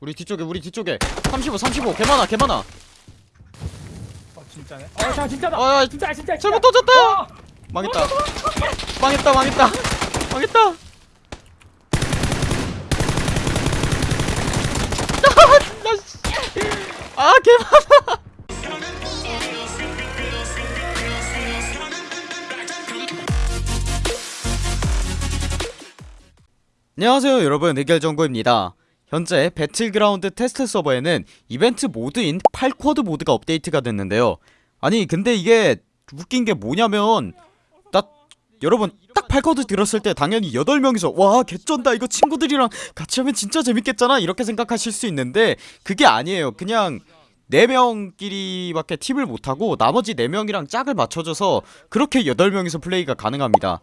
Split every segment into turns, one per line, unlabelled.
우리 뒤쪽에 우리 뒤쪽에 35 35 개많아 개많아
어 진짜네. 어, 자 진짜다.
아, 야,
진짜 진짜.
잘못. 던졌다
어!
망했다 망했다 망했다 망했다 나 씨. 아 개많아 안녕하세요 여러분 의결정보입니다 현재 배틀그라운드 테스트 서버에는 이벤트 모드인 8quad 모드가 업데이트가 됐는데요. 아니 근데 이게 웃긴게 뭐냐면 나 여러분 딱 8quad 들었을 때 당연히 8명이서 와 개쩐다. 이거 친구들이랑 같이 하면 진짜 재밌겠잖아. 이렇게 생각하실 수 있는데 그게 아니에요. 그냥 4명끼리밖에 팀을 못하고 나머지 4명이랑 짝을 맞춰줘서 그렇게 8명이서 플레이가 가능합니다.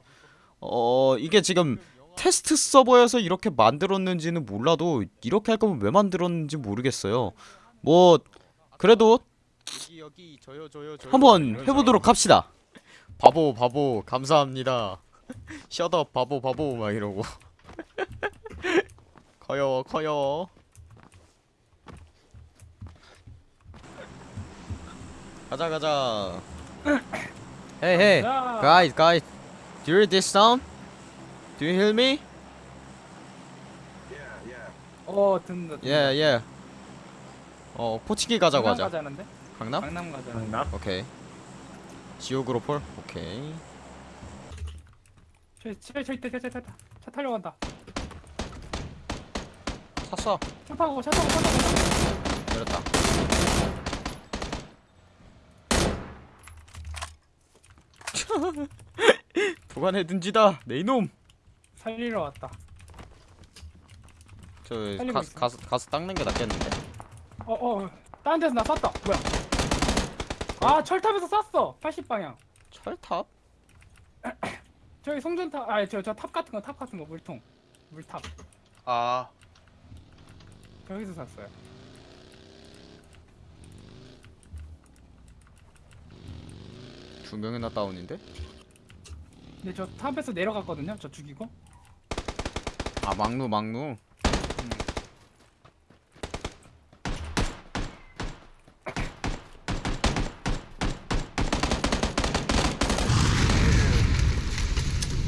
어 이게 지금 테스트 서버여서 이렇게 만들었는지는 몰라도 이렇게 할 거면 왜 만들었는지 모르겠어요. 뭐 그래도 한번 해보도록 합시다. 바보 바보 감사합니다. 셔더 바보 바보 막 이러고. 커요 커요. 가자 가자. Hey hey
자,
guys guys do you hear this sound? Do you hear me?
어 듣는다. 듣는다.
Yeah yeah 어 포치기 가자고 하자
가자는데?
강남?
강남 가자.
강남?
오케이 지옥으로 폴? 오케이
저저저 있다 저저 있다. 차 타려고 한다.
샀어
차 타고 차 타고 차 타고.
내렸다 보관해 둔지다 내 이놈
살리러 왔다.
저
살리고
가,
있어.
가서 가서 닦는 게 낫겠는데
어 어. 다른 데서 나 쐈다. 뭐야? 아 철탑에서 쐈어. 80 방향.
철탑?
저기 송전탑. 아저 저 탑 같은 거 탑 같은 거 물통. 물탑.
아,
저기서 쐈어요.
두 명이나 다운인데?
근데 저 탑에서 내려갔거든요. 저 죽이고.
아 막루 막루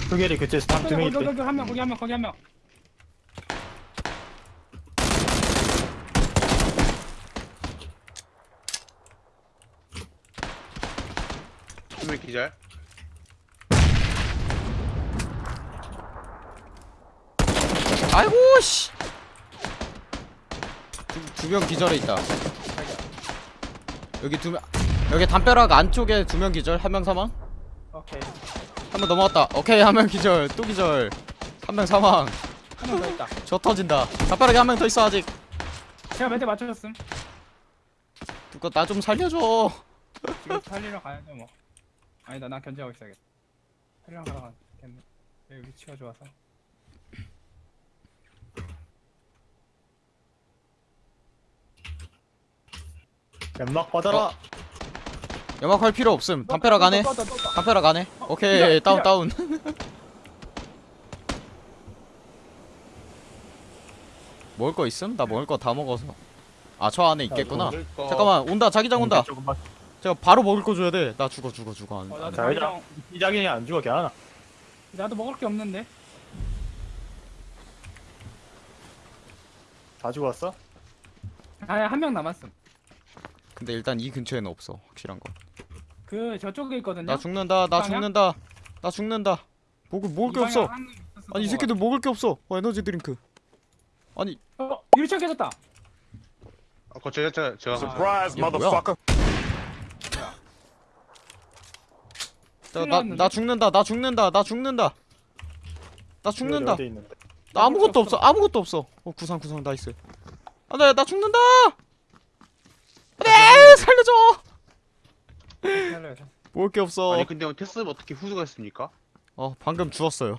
흑열이 그쪽에서 한두명
거기
있대.
거기 한 명, 거기 한 명, 거기 한 명.
두명 기절.
아이고 씨. 두 명 기절해 있다. 여기 두 명. 여기 담벼락 안쪽에 두 명 기절, 한 명 사망.
오케이.
한 명 넘어왔다. 오케이, 한 명 기절, 또 기절. 한 명 사망.
한 명 더 있다.
저 터진다. 담벼락에 한 명 더 있어 아직.
제가 멘트 맞춰줬음.
누가 나 좀 살려줘.
지금 살리러 가야죠 뭐. 아니다, 난 견제하고 있어야겠다. 살리러 가러 가겠네. 여기 위치가 좋아서.
연막 받아라.
연막 할 필요 없음. 담벼락 안에. 담벼락 안에. 오케이, 다운. 다운. 먹을 거 있음? 나 먹을 거 다 먹어서. 아, 저 안에 있겠구나. 잠깐만, 온다. 자기장 온다. 제가 바로 먹을 거 줘야 돼. 나 죽어, 죽어, 죽어. 안-
어,
안
나도
돼.
자,
자기장,
이 자기장이 안 죽어 걔하나.
나도 먹을 게 없는데.
다 죽었어?
아니, 한명 남았음.
근데 일단 이 근처에는 없어. 확실한 거.
그 저쪽에 있거든요.
나 죽는다. 나? 죽는다. 나 죽는다. 먹을 먹을 게 없어. 아니
이것
새끼들 먹을 게 없어. 어, 에너지 드링크. 아니.
어, 유리창 깨졌다.
아, 그 제가 제가 제가.
Surprise, motherfucker.
나나 죽는다. 나 죽는다. 나 죽는다. 나 죽는다. 나 아무것도 없어. 아무것도 없어. 어 구상 구상 nice. 안돼 나 죽는다. 네 살려줘.
살려야죠.
먹을 게 없어.
아니 근데 테스트는 어떻게 후수가 했습니까?
어 방금 주웠어요.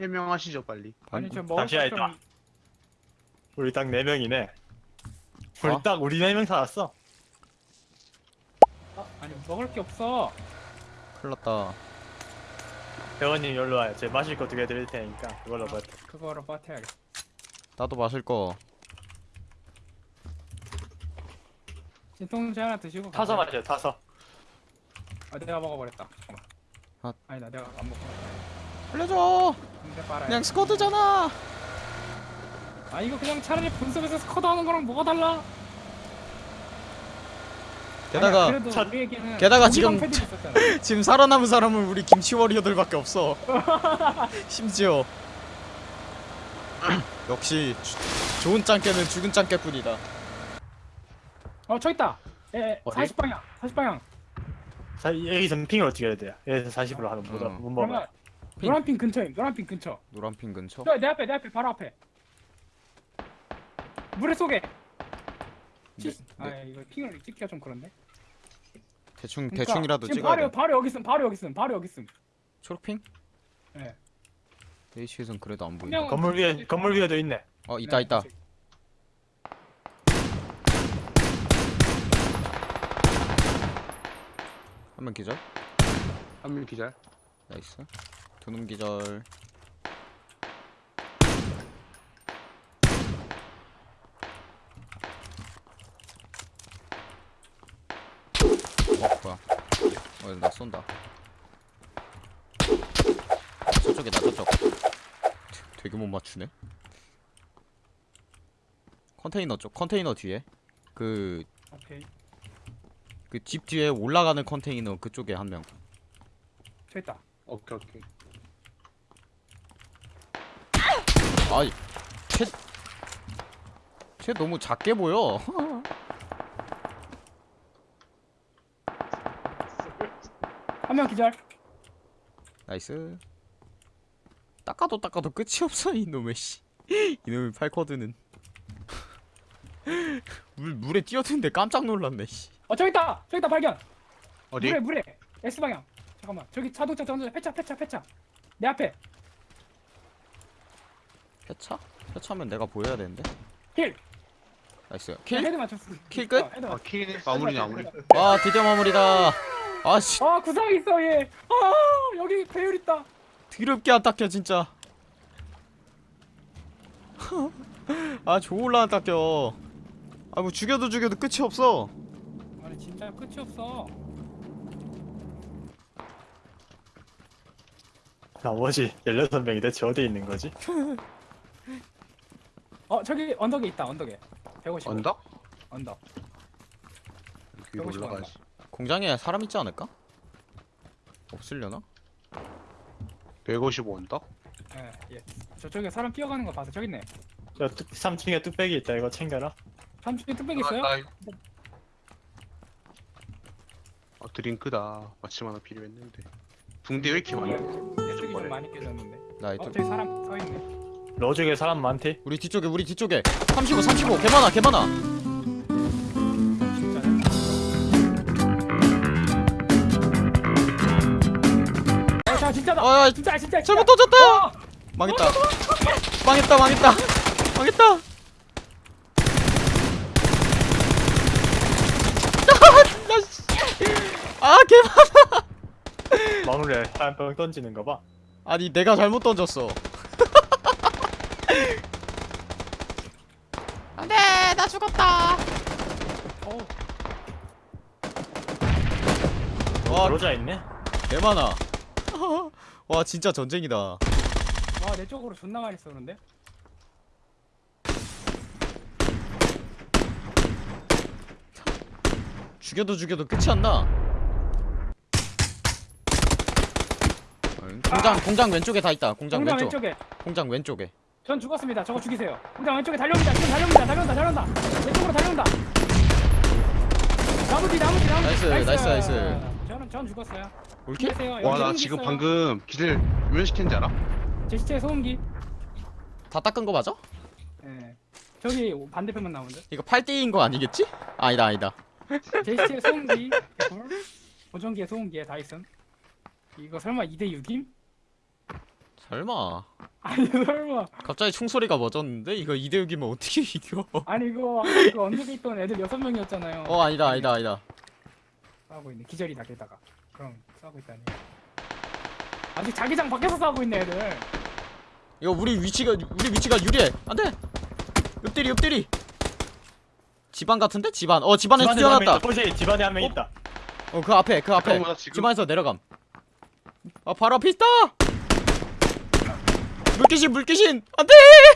해명하시죠 빨리
아니. 저 먹을
다시.
좀...
우리 딱네 명이네. 우리
어?
딱 우리 네명 살았어.
어, 아니, 먹을 게 없어.
큰일났다.
배원님 여기로 와요. 제 마실 거 두 개 드릴 테니까 그걸로 버텨.
그거로 버텨야겠다.
나도 마실 거
진통제 하나 드시고
타서
가세요.
마셔 타서.
아 내가 먹어버렸다. 잠깐만
아.
아니다 내가 안 먹고
알려줘!
근데 빨아야
그냥 스쿼드잖아!
아 이거 그냥 차라리 분석에서 스쿼드 하는 거랑 뭐가 달라?
게다가
아니야, 그래도
차-
우리에게는
게다가 지금
있었잖아.
지금 살아남은 사람은 우리 김치 워리어들밖에 없어. 심지어 역시 주- 좋은 짱깨는 죽은 짱깨뿐이다
어 저기 있다. 예
어디?
40 방향 40 방향.
자, 여기서 핑을 어떻게 해야 돼요? 여기서 40으로 하면 못,
어.
못 먹어요.
그러면
핑.
노란 핀 근처에 노란 핀 근처.
노란 핀 근처?
저 내 앞에 내 앞에 바로 앞에. 물에.
네,
치- 아 이거 핑을 찍기가 좀 그런데.
대충
그러니까
대충이라도
지금
찍어야
바로,
돼.
바로 여기 있음 바로 여기 있음 바로 여기 있음.
초록핑?
네.
H에선 그래도 안 보인다.
건물 위에 건물 위에도 있네.
어 있다 있다 한 명 기절?
한명 기절.
nice. 두 놈 기절. 어 뭐야. 어나 쏜다. 저쪽이다 저쪽. 되게 못 맞추네? 컨테이너 쪽 컨테이너 뒤에. 그
오케이
그 집 뒤에 올라가는 컨테이너 그쪽에 한 명.
저 있다
오케이 오케이.
아이, 쟤, 쟤 너무 작게 보여.
한 명 기절
nice. 닦아도 닦아도 끝이 없어 이놈의 씨. 이놈의 팔quad는. 물 물에 뛰어드는데 깜짝 놀랐네 씨.
어 저기 있다 저기 있다 발견
어디?
물에 물에 S 방향 잠깐만 저기 자동차 자동차 폐차 폐차 폐차 내 앞에
폐차? 폐차면 내가 보여야 되는데. kill
nice.
kill?
kill? head 맞췄어
kill 끝?
어, head
아
맞췄어
kill이네. 마무리네 마무리.
와 드디어 마무리다. 아씨
아 구상 있어 얘. 아 여기 배율 있다.
드럽게 안 닦여 진짜. 아 졸라 안 닦여. 아 뭐 죽여도 죽여도 끝이 없어.
아니 진짜 끝이 없어.
나머지 16명이 대체 어디에 있는 거지?
어 저기 언덕에 있다 언덕에. 150.
언덕?
언덕.
위로
150
올라가야지.
공장에 사람 있지 않을까? 없으려나?
155 언덕?
예 예. 저쪽에 사람 뛰어가는 거 봐서 저기 있네.
저 뚝, 3층에 뚝배기 있다 이거 챙겨라
삼촌이 뚝배기 있어요?
아, 나- 어 드링크다. 마침 하나 필요했는데. 붕대 왜 이렇게 많이? 뭐래?
좀 많이 깨졌는데. 나어
이쪽
사람 서 있네.
로직에 사람 많대
우리 뒤쪽에 우리 뒤쪽에 35 35 개많아 개많아
진짜. 어, 자 진짜다.
아
진짜 진짜. 진짜.
잘못 던졌다
어!
망했다 망했다 망했다 망했다 나 씨. 아 개많아
마무리에 한병 던지는 거 봐.
아니 내가 잘못 던졌어. 안돼 나 죽었다.
어,
와
로자 있네?
개 많아. 와 진짜 전쟁이다.
와 내 쪽으로 존나 많이 쏘는데.
죽여도 죽여도 끝이 안 나 공장 공장 왼쪽에 다 있다 공장
공장
왼쪽
왼쪽에.
공장 왼쪽에
전 죽었습니다. 저거 죽이세요. 공장 왼쪽에 달려옵니다. 지금 달려옵니다. 달려온다. 달려온다. 왼쪽으로 달려온다. 나무 뒤 나무 뒤 나무
뒤. nice, nice, nice.
저는 전 죽었어요. all kill?
와 나 지금
있어요.
방금 기절 왜 시켰는지 알아?
제 시체 소음기.
다 닦은 거 맞아?
예. 저기 반대편만 나오는데.
이거 8대인 거 아니겠지? 아니다 아니다
제 시체 소음기. 보정기에 소음기에 다 있음. 이거 설마 2대 6임?
설마
아니 설마.
갑자기 총소리가 멎었는데 이거 2대 6이면 어떻게 이겨
아니 이거 그 언덕에 있던 애들 6명이었잖아요.
어 아니다 아니다 아니다
싸우고 있네. 기절이다 게다가. 그럼 싸우고 있다니. 아직 자기장 밖에서 싸우고 있네 애들.
이거 우리 위치가 우리 위치가 유리해 안돼 엎드리 엎드리 집안 같은데? 집안 어 집안에
집안에 한명
뛰어났다
집안에 한명
어?
있다.
어 그 앞에 그 앞에 집안에서 내려감 아 바로 앞에 있다! 물귀신 물귀신! 안돼!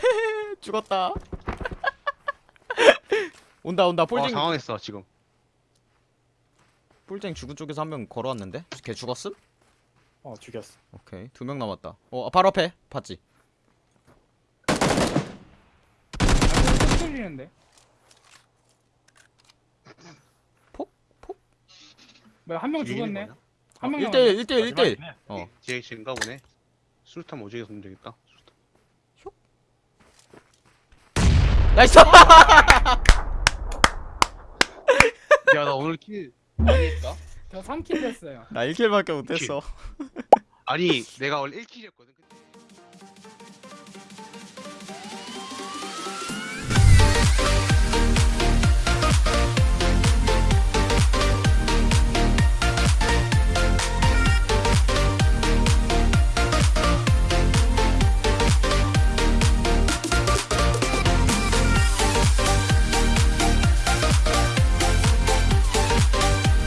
죽었다. 온다 온다.
어,
폴쟁
당황했어 지금.
폴쟁 죽은 쪽에서 한 명 걸어왔는데? 걔 죽었음?
어 죽였어.
오케이. 두 명 남았다. 어 아, 바로 앞에. 봤지?
아, 흔들리는데.
폭? 폭?
뭐야 한 명 죽었네.
거냐?
한 명.
1대1 1대1 1대1
마지막이네.
어
뒤에 지인가 보네 수류탄 오지게 쏘면 되겠다.
nice
야 나 오늘 킬 많이 했다
저 3킬 됐어요.
나 1킬밖에 못했어
아니 내가 원래 1킬이었거든